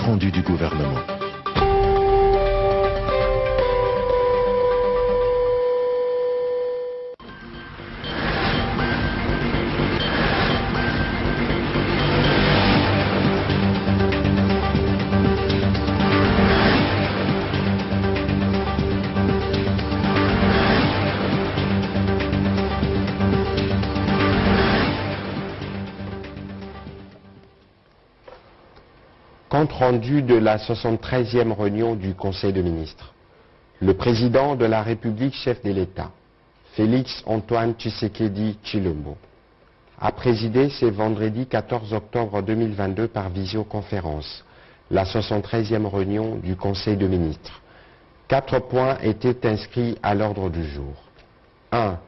rendu du gouvernement. Rendu de la 73e réunion du Conseil de ministres. Le président de la République, chef de l'État, Félix Antoine Tshisekedi Chilombo, a présidé ce vendredi 14 octobre 2022 par visioconférence la 73e réunion du Conseil de ministres. Quatre points étaient inscrits à l'ordre du jour. 1.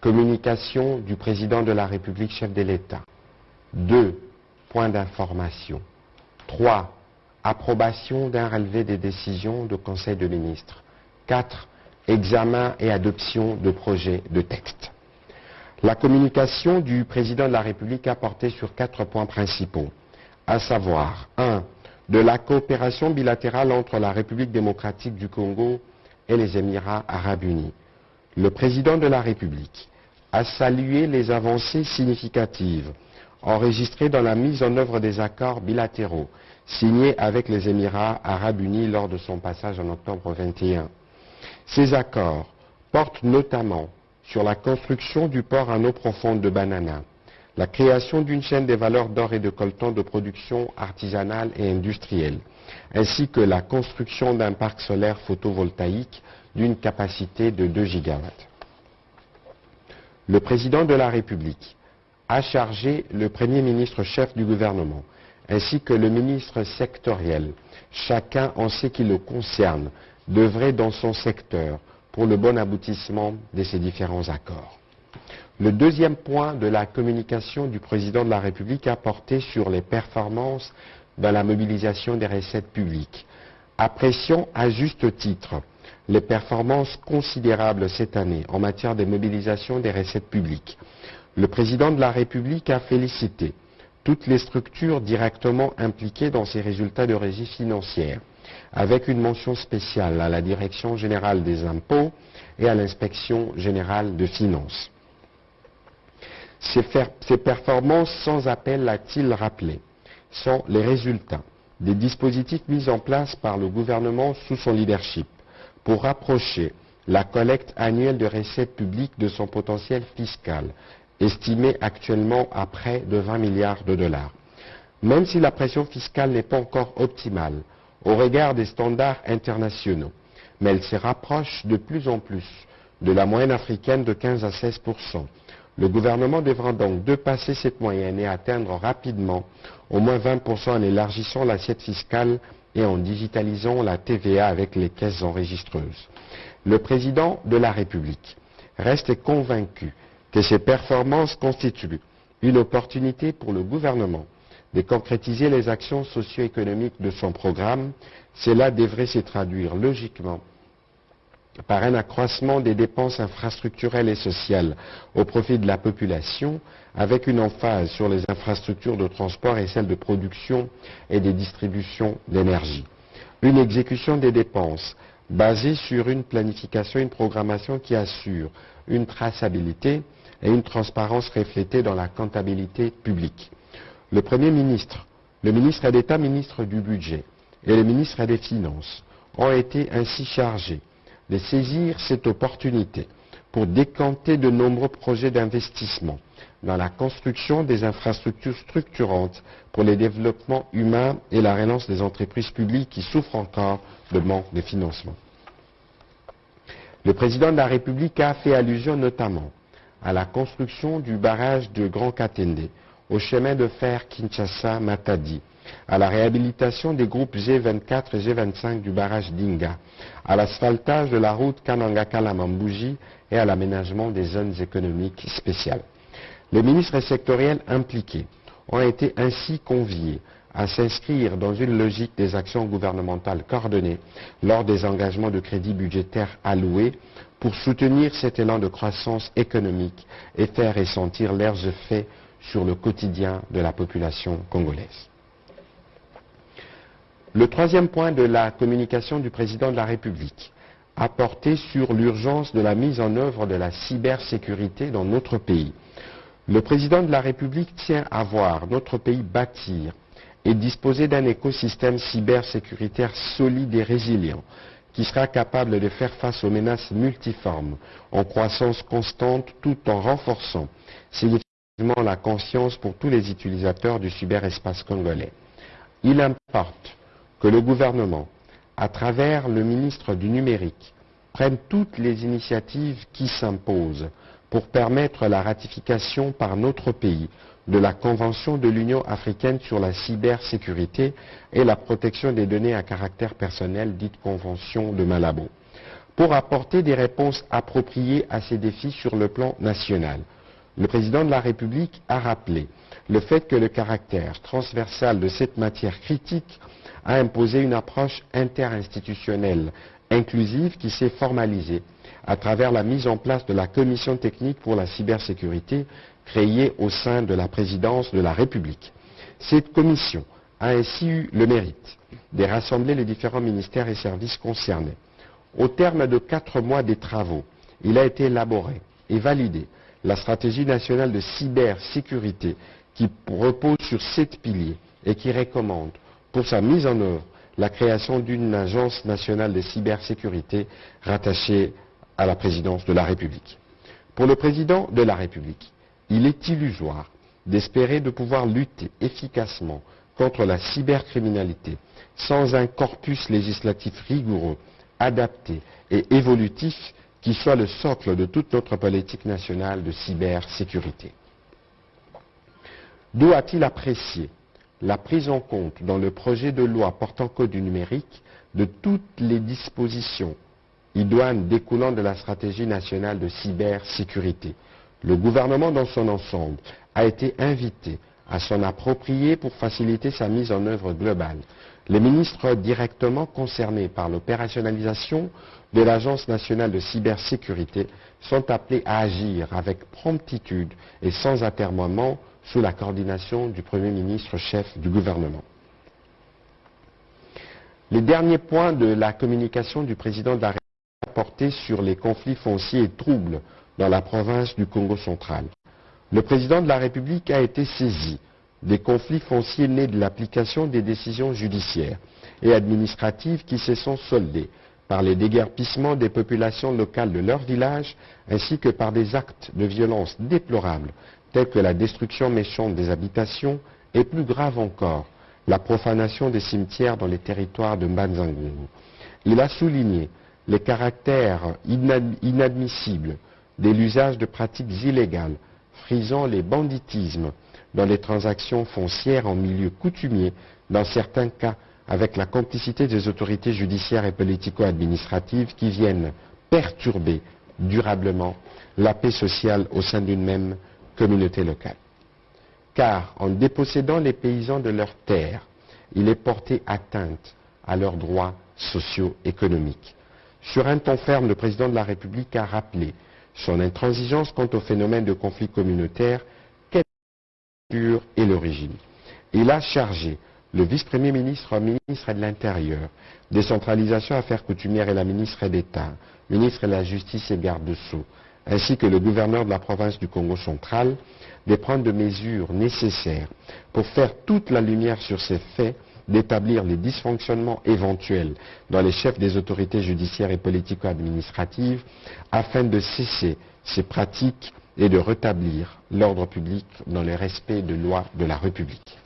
Communication du président de la République, chef de l'État. 2. Point d'information. 3. Approbation d'un relevé des décisions du Conseil de ministres. 4. Examen et adoption de projets de texte. La communication du président de la République a porté sur quatre points principaux, à savoir 1. De la coopération bilatérale entre la République démocratique du Congo et les Émirats arabes unis. Le président de la République a salué les avancées significatives enregistré dans la mise en œuvre des accords bilatéraux signés avec les Émirats arabes unis lors de son passage en octobre 21. Ces accords portent notamment sur la construction du port en eau profonde de Banana, la création d'une chaîne des valeurs d'or et de coltan de production artisanale et industrielle, ainsi que la construction d'un parc solaire photovoltaïque d'une capacité de 2 gigawatts. Le président de la République a chargé le Premier ministre chef du gouvernement ainsi que le ministre sectoriel, chacun en ce qui le concerne, d'œuvrer dans son secteur pour le bon aboutissement de ces différents accords. Le deuxième point de la communication du président de la République a porté sur les performances dans la mobilisation des recettes publiques. Apprécions à juste titre les performances considérables cette année en matière de mobilisation des recettes publiques le président de la République a félicité toutes les structures directement impliquées dans ces résultats de régie financière, avec une mention spéciale à la Direction générale des impôts et à l'Inspection générale de finances. Ces, ces performances sans appel, a-t-il rappelé, sont les résultats des dispositifs mis en place par le gouvernement sous son leadership pour rapprocher la collecte annuelle de recettes publiques de son potentiel fiscal estimé actuellement à près de 20 milliards de dollars. Même si la pression fiscale n'est pas encore optimale au regard des standards internationaux, mais elle se rapproche de plus en plus de la moyenne africaine de 15 à 16 le gouvernement devra donc dépasser cette moyenne et atteindre rapidement au moins 20% en élargissant l'assiette fiscale et en digitalisant la TVA avec les caisses enregistreuses. Le président de la République reste convaincu que ces performances constituent une opportunité pour le gouvernement de concrétiser les actions socio-économiques de son programme, cela devrait se traduire logiquement par un accroissement des dépenses infrastructurelles et sociales au profit de la population, avec une emphase sur les infrastructures de transport et celles de production et de distribution d'énergie. Une exécution des dépenses basée sur une planification et une programmation qui assure une traçabilité et une transparence reflétée dans la comptabilité publique. Le Premier ministre, le ministre d'État, ministre du Budget et le ministre des Finances ont été ainsi chargés de saisir cette opportunité pour décanter de nombreux projets d'investissement dans la construction des infrastructures structurantes pour le développement humain et la relance des entreprises publiques qui souffrent encore de manque de financement. Le président de la République a fait allusion notamment à la construction du barrage de Grand Katende, au chemin de fer Kinshasa-Matadi, à la réhabilitation des groupes G24 et G25 du barrage d'Inga, à l'asphaltage de la route Kananga-Kalamambouji et à l'aménagement des zones économiques spéciales. Les ministres sectoriels impliqués ont été ainsi conviés à s'inscrire dans une logique des actions gouvernementales coordonnées lors des engagements de crédit budgétaire alloués pour soutenir cet élan de croissance économique et faire ressentir leurs effets sur le quotidien de la population congolaise. Le troisième point de la communication du président de la République a porté sur l'urgence de la mise en œuvre de la cybersécurité dans notre pays. Le président de la République tient à voir notre pays bâtir et disposer d'un écosystème cybersécuritaire solide et résilient qui sera capable de faire face aux menaces multiformes en croissance constante tout en renforçant significativement la conscience pour tous les utilisateurs du cyberespace congolais. Il importe que le gouvernement, à travers le ministre du numérique, prenne toutes les initiatives qui s'imposent pour permettre la ratification par notre pays de la Convention de l'Union africaine sur la cybersécurité et la protection des données à caractère personnel, dite Convention de Malabo, pour apporter des réponses appropriées à ces défis sur le plan national. Le président de la République a rappelé le fait que le caractère transversal de cette matière critique a imposé une approche interinstitutionnelle inclusive qui s'est formalisée à travers la mise en place de la commission technique pour la cybersécurité créée au sein de la présidence de la République. Cette commission a ainsi eu le mérite de rassembler les différents ministères et services concernés. Au terme de quatre mois des travaux, il a été élaboré et validé la stratégie nationale de cybersécurité qui repose sur sept piliers et qui recommande pour sa mise en œuvre la création d'une agence nationale de cybersécurité rattachée à la présidence de la République. Pour le président de la République, il est illusoire d'espérer de pouvoir lutter efficacement contre la cybercriminalité sans un corpus législatif rigoureux, adapté et évolutif qui soit le socle de toute notre politique nationale de cybersécurité. D'où a-t-il apprécié la prise en compte dans le projet de loi portant code du numérique de toutes les dispositions idoines découlant de la stratégie nationale de cybersécurité. Le gouvernement dans son ensemble a été invité à s'en approprier pour faciliter sa mise en œuvre globale. Les ministres directement concernés par l'opérationnalisation de l'Agence nationale de cybersécurité sont appelés à agir avec promptitude et sans atermoiement sous la coordination du Premier ministre chef du gouvernement. Les derniers points de la communication du président de la République porté sur les conflits fonciers et troubles dans la province du Congo central. Le président de la République a été saisi des conflits fonciers nés de l'application des décisions judiciaires et administratives qui se sont soldés par les déguerpissements des populations locales de leur village ainsi que par des actes de violence déplorables tels que la destruction méchante des habitations et plus grave encore, la profanation des cimetières dans les territoires de Mbanzangungu. Il a souligné les caractères inadmissibles de l'usage de pratiques illégales, frisant les banditismes dans les transactions foncières en milieu coutumier, dans certains cas avec la complicité des autorités judiciaires et politico-administratives qui viennent perturber durablement la paix sociale au sein d'une même communauté locale. Car en dépossédant les paysans de leurs terres, il est porté atteinte à leurs droits socio-économiques. Sur un ton ferme, le président de la République a rappelé son intransigeance quant au phénomène de conflit communautaire, quelle est l'origine. Il a chargé le vice-premier ministre, ministre de l'Intérieur, décentralisation affaires coutumières et la ministre d'État, ministre de la Justice et garde de Sceaux, ainsi que le gouverneur de la province du Congo central, de prendre des mesures nécessaires pour faire toute la lumière sur ces faits, d'établir les dysfonctionnements éventuels dans les chefs des autorités judiciaires et politico-administratives, afin de cesser ces pratiques et de rétablir l'ordre public dans le respect de lois de la République.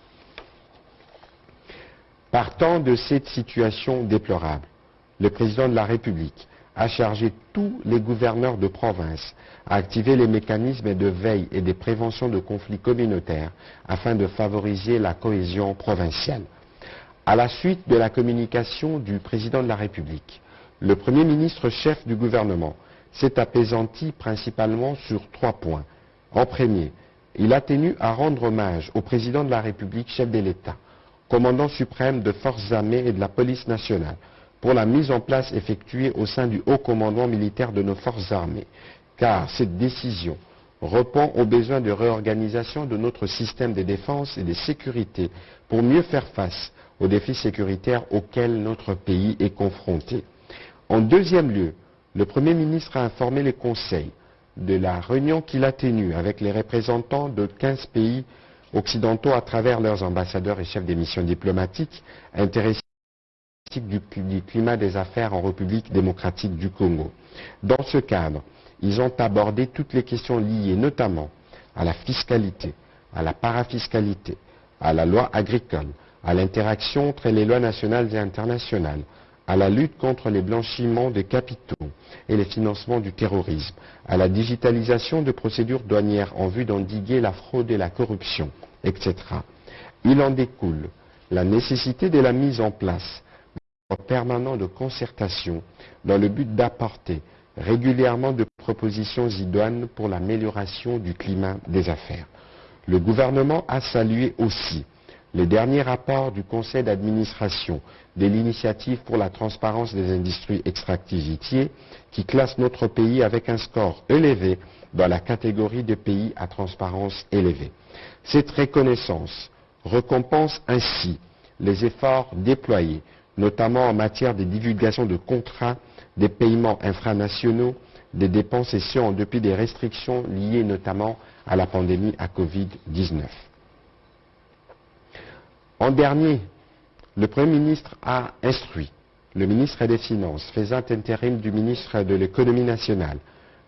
Partant de cette situation déplorable, le président de la République a chargé tous les gouverneurs de province à activer les mécanismes de veille et de prévention de conflits communautaires afin de favoriser la cohésion provinciale. À la suite de la communication du président de la République, le Premier ministre chef du gouvernement s'est apaisanti principalement sur trois points. En premier, il a tenu à rendre hommage au président de la République, chef de l'État, commandant suprême de forces armées et de la police nationale, pour la mise en place effectuée au sein du haut commandement militaire de nos forces armées, car cette décision répond aux besoins de réorganisation de notre système de défense et de sécurité pour mieux faire face aux défis sécuritaires auxquels notre pays est confronté. En deuxième lieu, le Premier ministre a informé les conseils de la réunion qu'il a tenue avec les représentants de 15 pays occidentaux à travers leurs ambassadeurs et chefs des missions diplomatiques intéressés du, du climat des affaires en République démocratique du Congo. Dans ce cadre, ils ont abordé toutes les questions liées notamment à la fiscalité, à la parafiscalité, à la loi agricole, à l'interaction entre les lois nationales et internationales, à la lutte contre les blanchiments de capitaux et les financements du terrorisme, à la digitalisation de procédures douanières en vue d'endiguer la fraude et la corruption, etc. Il en découle la nécessité de la mise en place permanent de concertation dans le but d'apporter régulièrement de propositions idoines pour l'amélioration du climat des affaires. Le gouvernement a salué aussi les derniers rapports du conseil d'administration de l'initiative pour la transparence des industries extractivitiers qui classe notre pays avec un score élevé dans la catégorie de pays à transparence élevée. Cette reconnaissance récompense ainsi les efforts déployés, notamment en matière de divulgation de contrats, des paiements infranationaux, des dépenses et en dépit des restrictions liées notamment à la pandémie à Covid-19. En dernier, le Premier ministre a instruit le ministre des Finances, faisant intérim du ministre de l'Économie nationale,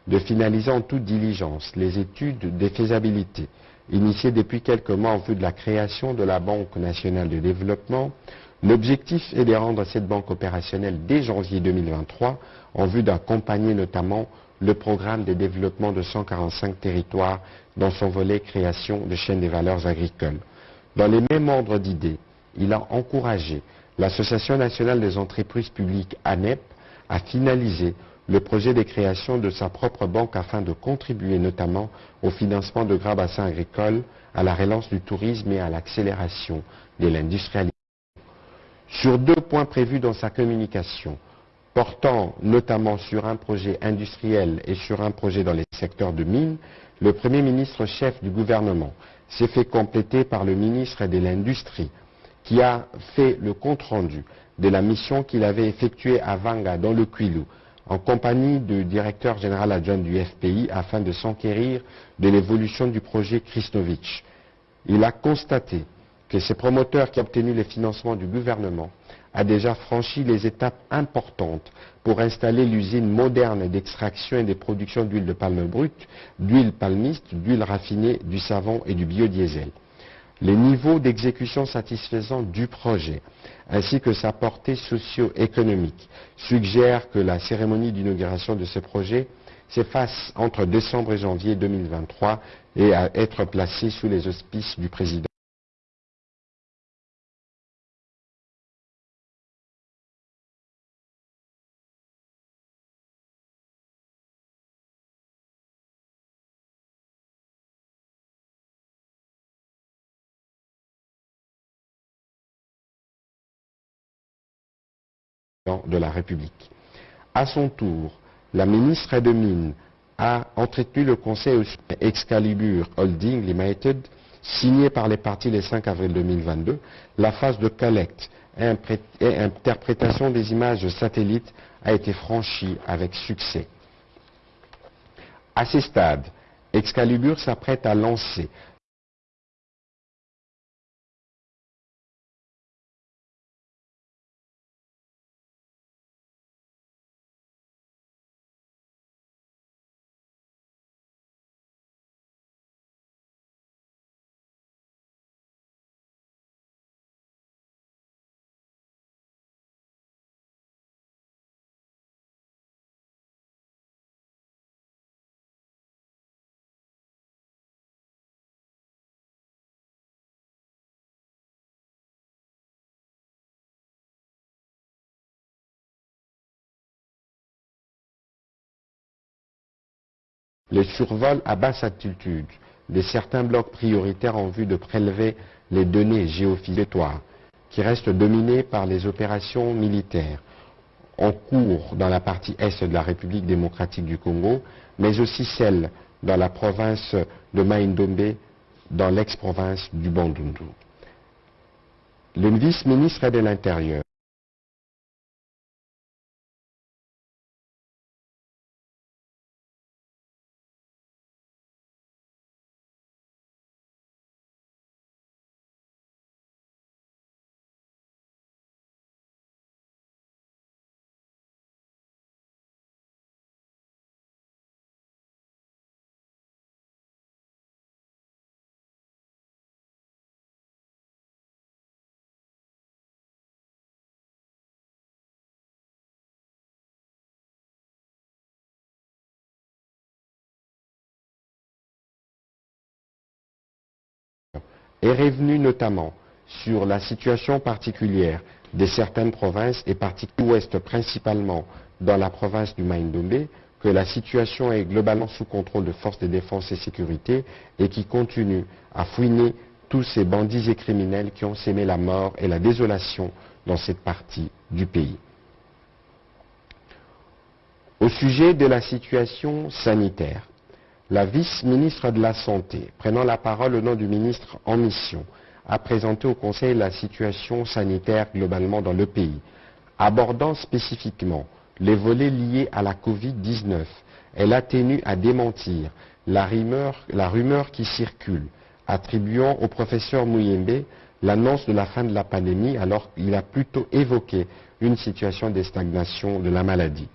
de finaliser en toute diligence les études de faisabilité initiées depuis quelques mois en vue de la création de la Banque nationale de développement. L'objectif est de rendre cette banque opérationnelle dès janvier 2023 en vue d'accompagner notamment le programme de développement de 145 territoires dans son volet création de chaînes des valeurs agricoles. Dans les mêmes ordres d'idées, il a encouragé l'Association nationale des entreprises publiques ANEP à finaliser le projet de création de sa propre banque afin de contribuer notamment au financement de grands bassins agricoles, à la relance du tourisme et à l'accélération de l'industrialisation. Sur deux points prévus dans sa communication, portant notamment sur un projet industriel et sur un projet dans les secteurs de mines, le Premier ministre chef du gouvernement s'est fait compléter par le ministre de l'Industrie, qui a fait le compte-rendu de la mission qu'il avait effectuée à Vanga, dans le Quilou, en compagnie du directeur général adjoint du FPI, afin de s'enquérir de l'évolution du projet Kristovitch. Il a constaté que ce promoteur qui a obtenu les financements du gouvernement a déjà franchi les étapes importantes pour installer l'usine moderne d'extraction et de production d'huile de palme brute, d'huile palmiste, d'huile raffinée, du savon et du biodiesel. Les niveaux d'exécution satisfaisants du projet, ainsi que sa portée socio-économique, suggèrent que la cérémonie d'inauguration de ce projet s'efface entre décembre et janvier 2023 et à être placée sous les auspices du président. De la République. À son tour, la ministre des Mines a entretenu le conseil Excalibur Holding Limited, signé par les partis le 5 avril 2022. La phase de collecte et interprétation des images satellites a été franchie avec succès. À ces stades, Excalibur s'apprête à lancer les survols à basse altitude de certains blocs prioritaires en vue de prélever les données géophysiques qui restent dominés par les opérations militaires en cours dans la partie est de la République démocratique du Congo, mais aussi celles dans la province de Maïndombe, dans l'ex-province du Bandundu. Le vice-ministre de l'Intérieur est revenu notamment sur la situation particulière de certaines provinces et parties ouest principalement dans la province du Maïndomé, que la situation est globalement sous contrôle de forces de défense et sécurité et qui continue à fouiner tous ces bandits et criminels qui ont sémé la mort et la désolation dans cette partie du pays. Au sujet de la situation sanitaire, la vice-ministre de la Santé, prenant la parole au nom du ministre en mission, a présenté au Conseil la situation sanitaire globalement dans le pays, abordant spécifiquement les volets liés à la Covid-19. Elle a tenu à démentir la rumeur, la rumeur qui circule, attribuant au professeur Mouyembe l'annonce de la fin de la pandémie alors qu'il a plutôt évoqué une situation de stagnation de la maladie.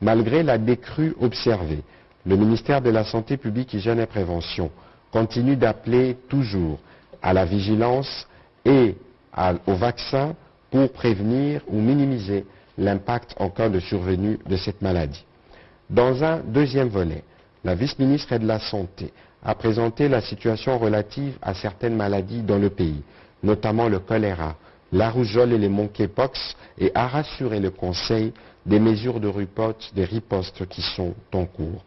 Malgré la décrue observée, le ministère de la Santé publique, Hygiène et Prévention continue d'appeler toujours à la vigilance et au vaccin pour prévenir ou minimiser l'impact en cas de survenue de cette maladie. Dans un deuxième volet, la vice-ministre de la Santé a présenté la situation relative à certaines maladies dans le pays, notamment le choléra, la rougeole et les monkeypox, et a rassuré le Conseil des mesures de riposte, des ripostes qui sont en cours.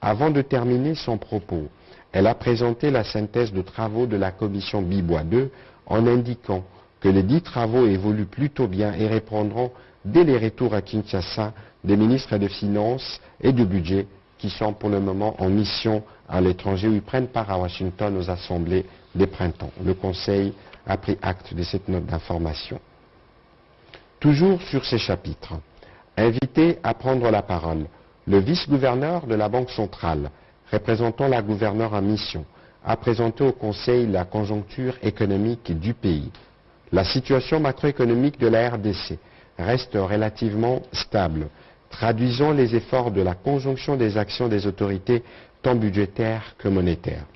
Avant de terminer son propos, elle a présenté la synthèse de travaux de la commission Bibois 2 en indiquant que les dix travaux évoluent plutôt bien et répondront dès les retours à Kinshasa des ministres des Finances et du Budget qui sont pour le moment en mission à l'étranger ou prennent part à Washington aux assemblées des printemps. Le Conseil a pris acte de cette note d'information. Toujours sur ces chapitres, invité à prendre la parole, le vice-gouverneur de la Banque centrale, représentant la gouverneure en mission, a présenté au Conseil la conjoncture économique du pays. La situation macroéconomique de la RDC reste relativement stable, traduisant les efforts de la conjonction des actions des autorités tant budgétaires que monétaires.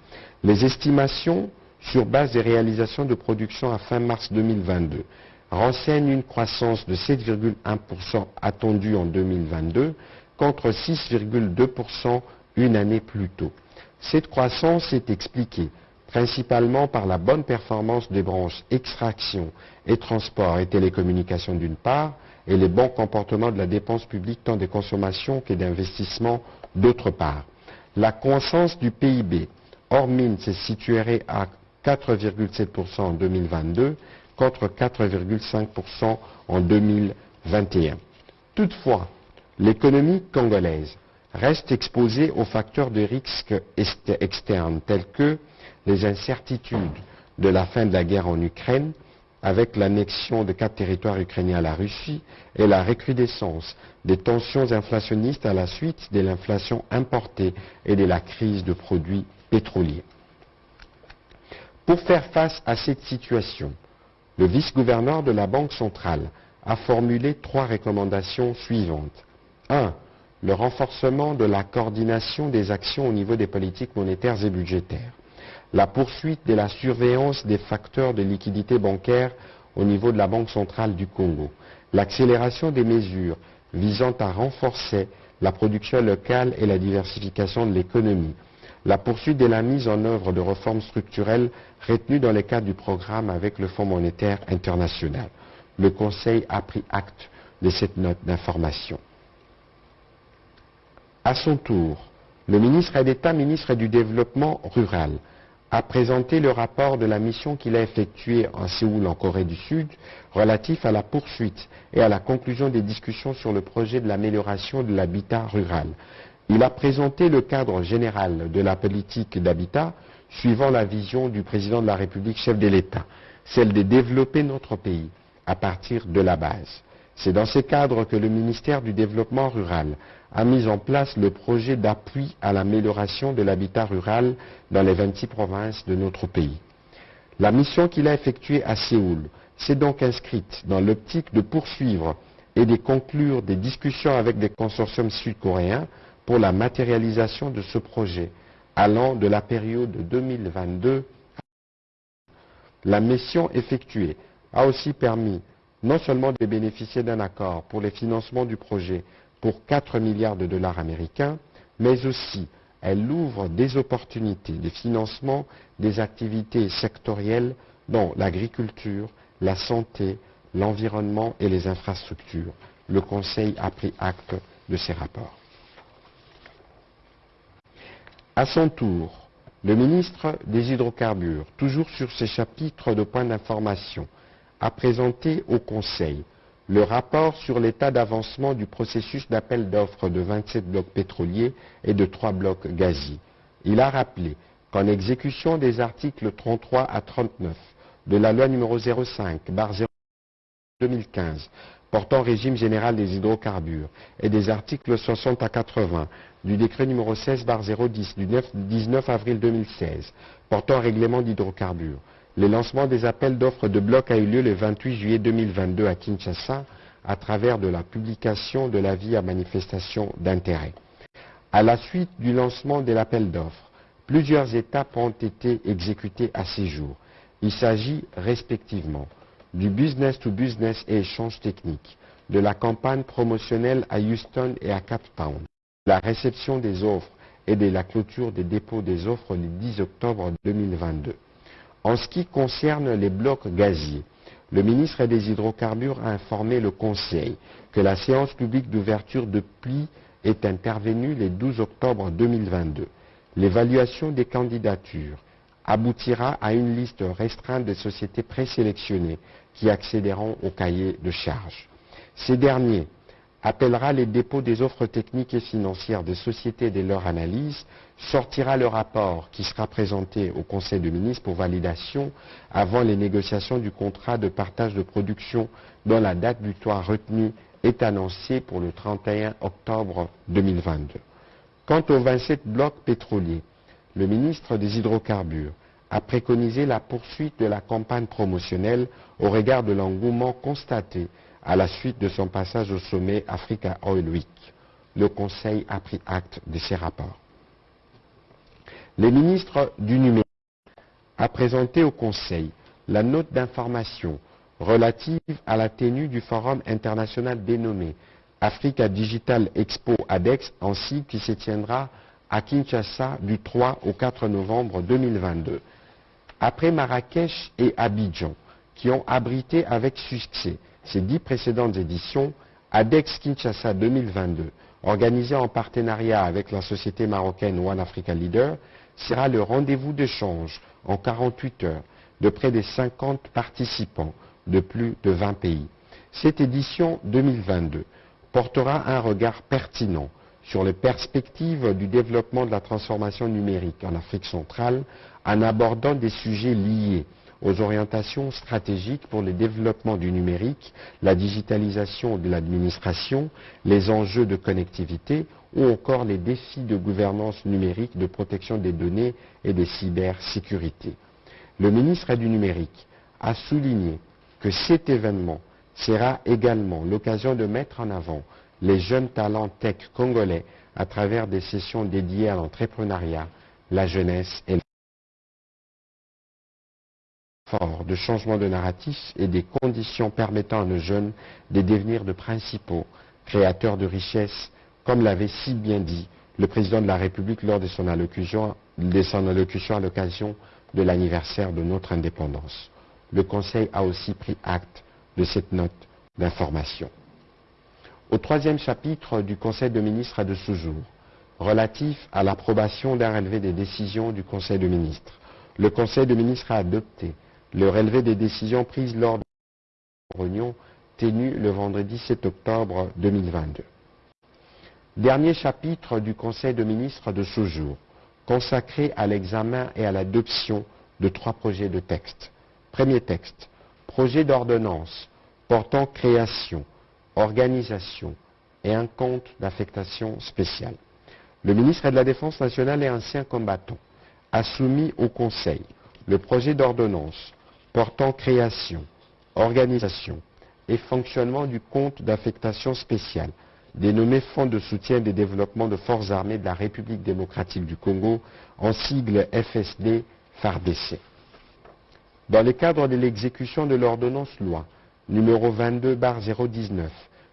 Les estimations sur base des réalisations de production à fin mars 2022 renseignent une croissance de 7,1% attendue en 2022 contre 6,2% une année plus tôt. Cette croissance est expliquée principalement par la bonne performance des branches extraction et transport et télécommunications d'une part, et les bons comportements de la dépense publique tant des consommations que d'investissements d'autre part. La croissance du PIB hors mine se situerait à 4,7% en 2022 contre 4,5% en 2021. Toutefois, l'économie congolaise reste exposée aux facteurs de risque externes tels que les incertitudes de la fin de la guerre en Ukraine, avec l'annexion de quatre territoires ukrainiens à la Russie et la recrudescence des tensions inflationnistes à la suite de l'inflation importée et de la crise de produits pétroliers. Pour faire face à cette situation, le vice-gouverneur de la Banque centrale a formulé trois recommandations suivantes. 1. Le renforcement de la coordination des actions au niveau des politiques monétaires et budgétaires. La poursuite de la surveillance des facteurs de liquidité bancaire au niveau de la Banque centrale du Congo. L'accélération des mesures visant à renforcer la production locale et la diversification de l'économie. La poursuite de la mise en œuvre de réformes structurelles retenues dans le cadre du programme avec le Fonds monétaire international. Le Conseil a pris acte de cette note d'information. À son tour, le ministre d'État, ministre du Développement rural, a présenté le rapport de la mission qu'il a effectuée en Séoul, en Corée du Sud, relatif à la poursuite et à la conclusion des discussions sur le projet de l'amélioration de l'habitat rural. Il a présenté le cadre général de la politique d'habitat suivant la vision du président de la République, chef de l'État. celle de développer notre pays à partir de la base. C'est dans ce cadre que le ministère du Développement rural a mis en place le projet d'appui à l'amélioration de l'habitat rural dans les 26 provinces de notre pays. La mission qu'il a effectuée à Séoul s'est donc inscrite dans l'optique de poursuivre et de conclure des discussions avec des consortiums sud-coréens pour la matérialisation de ce projet allant de la période 2022. La mission effectuée a aussi permis non seulement de bénéficier d'un accord pour les financements du projet pour 4 milliards de dollars américains, mais aussi elle ouvre des opportunités de financement des activités sectorielles dont l'agriculture, la santé, l'environnement et les infrastructures. Le Conseil a pris acte de ces rapports. À son tour, le ministre des Hydrocarbures, toujours sur ces chapitres de points d'information, a présenté au Conseil le rapport sur l'état d'avancement du processus d'appel d'offres de 27 blocs pétroliers et de 3 blocs gaziers. Il a rappelé qu'en exécution des articles 33 à 39 de la loi numéro 05 2015 portant régime général des hydrocarbures et des articles 60 à 80 du décret numéro 16 010 du 19 avril 2016 portant règlement d'hydrocarbures le lancement des appels d'offres de bloc a eu lieu le 28 juillet 2022 à Kinshasa à travers la publication de l'avis à manifestation d'intérêt. À la suite du lancement de l'appel d'offres, plusieurs étapes ont été exécutées à ces jours. Il s'agit respectivement du business to business et échange technique, de la campagne promotionnelle à Houston et à Cape Town, de la réception des offres et de la clôture des dépôts des offres le 10 octobre 2022. En ce qui concerne les blocs gaziers, le ministre des Hydrocarbures a informé le Conseil que la séance publique d'ouverture de pli est intervenue le 12 octobre 2022. L'évaluation des candidatures aboutira à une liste restreinte de sociétés présélectionnées qui accéderont au cahier de charges. Ces derniers appellera les dépôts des offres techniques et financières des sociétés de leur analyse, sortira le rapport qui sera présenté au Conseil des ministres pour validation avant les négociations du contrat de partage de production dont la date butoir retenue est annoncée pour le 31 octobre 2022. Quant aux 27 blocs pétroliers, le ministre des Hydrocarbures a préconisé la poursuite de la campagne promotionnelle au regard de l'engouement constaté à la suite de son passage au sommet Africa Oil Week. Le Conseil a pris acte de ces rapports. Le ministre du numérique a présenté au Conseil la note d'information relative à la tenue du forum international dénommé Africa Digital Expo ADEX en site qui se tiendra à Kinshasa du 3 au 4 novembre 2022. Après Marrakech et Abidjan, qui ont abrité avec succès ces dix précédentes éditions, ADEX Kinshasa 2022, organisée en partenariat avec la société marocaine One Africa Leader, sera le rendez-vous d'échange en 48 heures de près de 50 participants de plus de 20 pays. Cette édition 2022 portera un regard pertinent sur les perspectives du développement de la transformation numérique en Afrique centrale en abordant des sujets liés aux orientations stratégiques pour le développement du numérique, la digitalisation de l'administration, les enjeux de connectivité ou encore les défis de gouvernance numérique, de protection des données et des cybersécurité. Le ministre du numérique a souligné que cet événement sera également l'occasion de mettre en avant les jeunes talents tech congolais à travers des sessions dédiées à l'entrepreneuriat, la jeunesse et de changement de narratif et des conditions permettant à nos jeunes de devenir de principaux créateurs de richesses, comme l'avait si bien dit le président de la République lors de son allocution, de son allocution à l'occasion de l'anniversaire de notre indépendance. Le Conseil a aussi pris acte de cette note d'information. Au troisième chapitre du Conseil de ministres de ce jour, relatif à l'approbation d'un relevé des décisions du Conseil de ministres, le Conseil de ministres a adopté le relevé des décisions prises lors de la réunion tenue le vendredi 7 octobre 2022. Dernier chapitre du Conseil de ministres de ce jour, consacré à l'examen et à l'adoption de trois projets de texte. Premier texte, projet d'ordonnance portant création, organisation et un compte d'affectation spéciale. Le ministre de la Défense nationale et ancien combattant a soumis au Conseil le projet d'ordonnance portant création, organisation et fonctionnement du compte d'affectation spéciale dénommé Fonds de soutien des développements de forces armées de la République démocratique du Congo, en sigle FSD FARDC. Dans le cadre de l'exécution de l'ordonnance loi numéro 22-019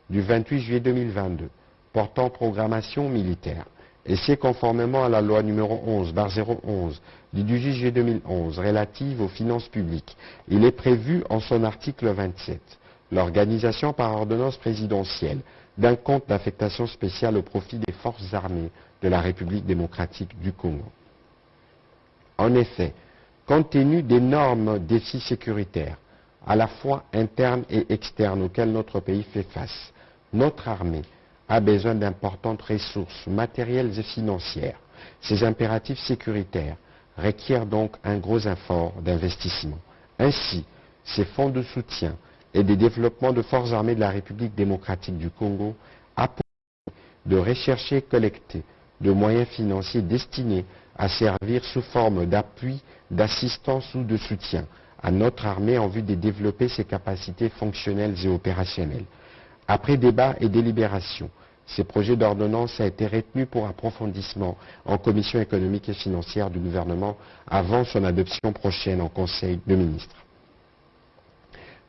du 28 juillet 2022 portant programmation militaire, et c'est conformément à la loi numéro 11-011 du 18 juillet 2011 relative aux finances publiques, il est prévu en son article 27 l'organisation par ordonnance présidentielle d'un compte d'affectation spéciale au profit des forces armées de la République démocratique du Congo. En effet, compte tenu d'énormes défis sécuritaires, à la fois internes et externes auxquels notre pays fait face, notre armée a besoin d'importantes ressources matérielles et financières. Ces impératifs sécuritaires requièrent donc un gros effort d'investissement. Ainsi, ces fonds de soutien et des développements de forces armées de la République démocratique du Congo a de rechercher et collecter de moyens financiers destinés à servir sous forme d'appui, d'assistance ou de soutien à notre armée en vue de développer ses capacités fonctionnelles et opérationnelles. Après débat et délibération, ces projets d'ordonnance a été retenu pour approfondissement en commission économique et financière du gouvernement avant son adoption prochaine en Conseil de ministres.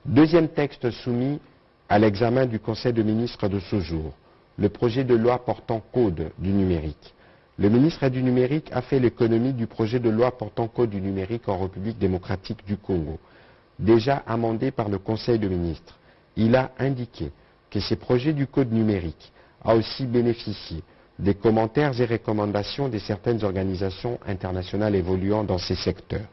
Deuxième texte soumis à l'examen du Conseil de ministres de ce jour, le projet de loi portant code du numérique. Le ministre du numérique a fait l'économie du projet de loi portant code du numérique en République démocratique du Congo, déjà amendé par le Conseil de ministres. Il a indiqué que ces projets du code numérique a aussi bénéficié des commentaires et recommandations de certaines organisations internationales évoluant dans ces secteurs.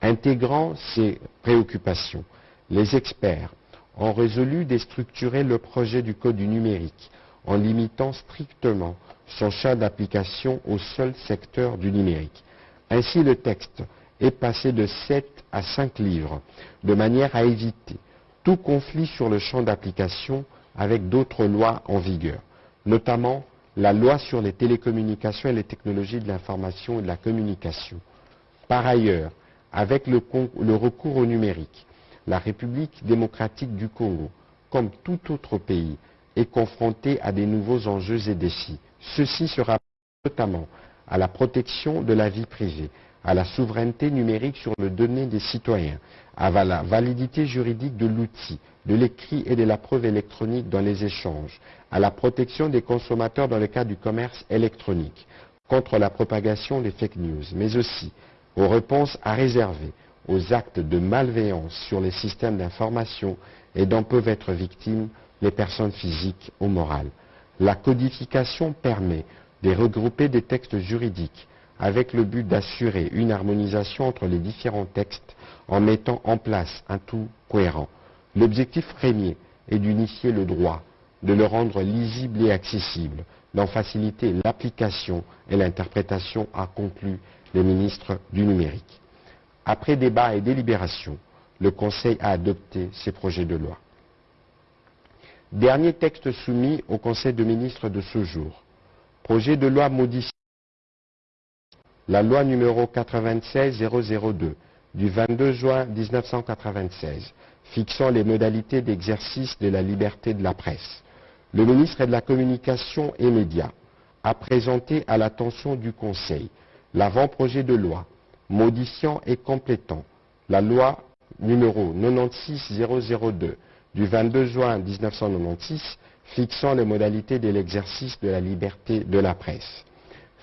Intégrant ces préoccupations, les experts ont résolu de structurer le projet du Code du numérique en limitant strictement son champ d'application au seul secteur du numérique. Ainsi, le texte est passé de 7 à 5 livres, de manière à éviter tout conflit sur le champ d'application avec d'autres lois en vigueur, notamment la loi sur les télécommunications et les technologies de l'information et de la communication. Par ailleurs, avec le, recours au numérique, la République démocratique du Congo, comme tout autre pays, est confrontée à des nouveaux enjeux et défis. Ceci sera notamment à la protection de la vie privée, à la souveraineté numérique sur le données des citoyens, à la validité juridique de l'outil, de l'écrit et de la preuve électronique dans les échanges, à la protection des consommateurs dans le cas du commerce électronique, contre la propagation des fake news, mais aussi aux réponses à réserver aux actes de malveillance sur les systèmes d'information et dont peuvent être victimes les personnes physiques ou morales. La codification permet de regrouper des textes juridiques avec le but d'assurer une harmonisation entre les différents textes en mettant en place un tout cohérent. L'objectif premier est d'unifier le droit, de le rendre lisible et accessible, d'en faciliter l'application et l'interprétation, a conclu le ministre du numérique. Après débat et délibération, le Conseil a adopté ces projets de loi. Dernier texte soumis au Conseil de ministres de ce jour. Projet de loi modifiant la loi numéro 96-002 du 22 juin 1996 fixant les modalités d'exercice de la liberté de la presse. Le ministre de la Communication et Médias a présenté à l'attention du Conseil l'avant-projet de loi modifiant et complétant la loi numéro 96002 du 22 juin 1996 fixant les modalités de l'exercice de la liberté de la presse.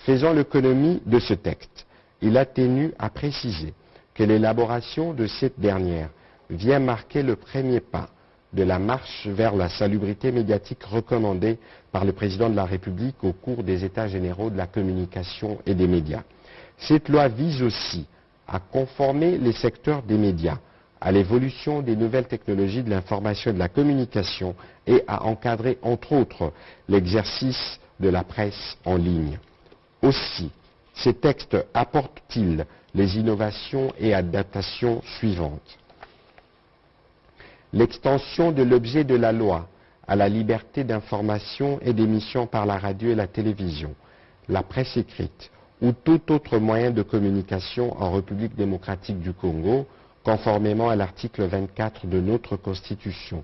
Faisant l'économie de ce texte, il a tenu à préciser que l'élaboration de cette dernière vient marquer le premier pas de la marche vers la salubrité médiatique recommandée par le président de la République au cours des États généraux de la communication et des médias. Cette loi vise aussi à conformer les secteurs des médias à l'évolution des nouvelles technologies de l'information et de la communication et à encadrer, entre autres, l'exercice de la presse en ligne. Aussi, ces textes apportent-ils les innovations et adaptations suivantes l'extension de l'objet de la loi à la liberté d'information et d'émission par la radio et la télévision, la presse écrite ou tout autre moyen de communication en République démocratique du Congo, conformément à l'article 24 de notre Constitution,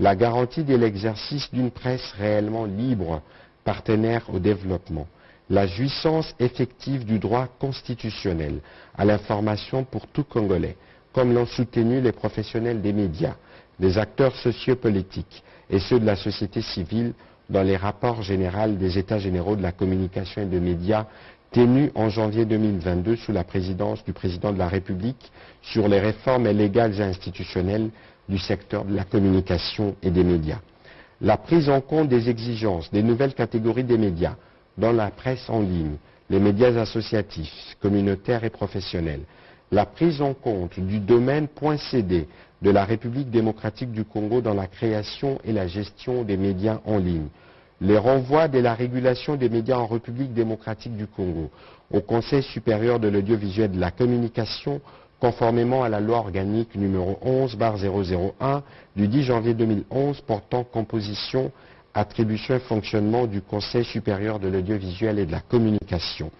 la garantie de l'exercice d'une presse réellement libre, partenaire au développement, la jouissance effective du droit constitutionnel à l'information pour tout Congolais, comme l'ont soutenu les professionnels des médias, les acteurs sociopolitiques et ceux de la société civile dans les rapports généraux des États généraux de la communication et des médias tenus en janvier 2022 sous la présidence du président de la République sur les réformes légales et institutionnelles du secteur de la communication et des médias. La prise en compte des exigences des nouvelles catégories des médias dans la presse en ligne, les médias associatifs, communautaires et professionnels, la prise en compte du domaine .cd de la République démocratique du Congo dans la création et la gestion des médias en ligne, les renvois de la régulation des médias en République démocratique du Congo au Conseil supérieur de l'audiovisuel de la communication conformément à la loi organique numéro 11-001 du 10 janvier 2011 portant composition, attribution et fonctionnement du Conseil supérieur de l'audiovisuel et de la communication.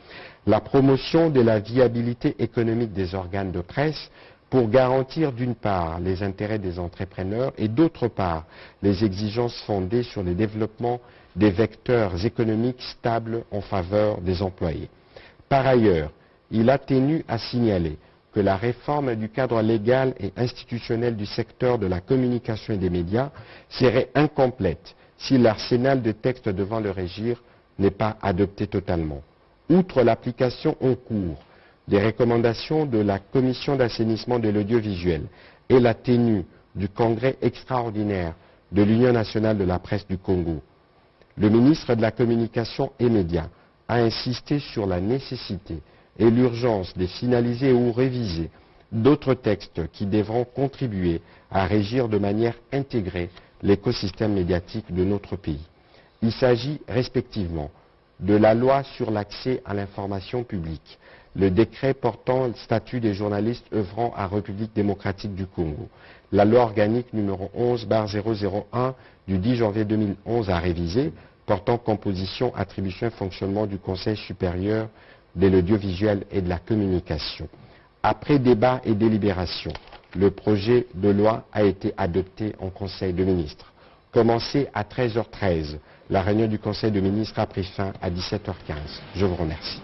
La promotion de la viabilité économique des organes de presse pour garantir d'une part les intérêts des entrepreneurs et d'autre part les exigences fondées sur le développement des vecteurs économiques stables en faveur des employés. Par ailleurs, il a tenu à signaler que la réforme du cadre légal et institutionnel du secteur de la communication et des médias serait incomplète si l'arsenal de textes devant le régir n'est pas adopté totalement. Outre l'application en cours des recommandations de la Commission d'assainissement de l'audiovisuel et la tenue du Congrès extraordinaire de l'Union nationale de la presse du Congo, le ministre de la Communication et Médias a insisté sur la nécessité et l'urgence de finaliser ou réviser d'autres textes qui devront contribuer à régir de manière intégrée l'écosystème médiatique de notre pays. Il s'agit respectivement de la loi sur l'accès à l'information publique, le décret portant le statut des journalistes œuvrant à République démocratique du Congo, la loi organique numéro 11-001 du 10 janvier 2011 à réviser, portant composition, attribution et fonctionnement du Conseil supérieur de l'audiovisuel et de la communication. Après débat et délibération, le projet de loi a été adopté en Conseil de ministres. Commencé à 13h13, la réunion du Conseil de ministres a pris fin à 17h15. Je vous remercie.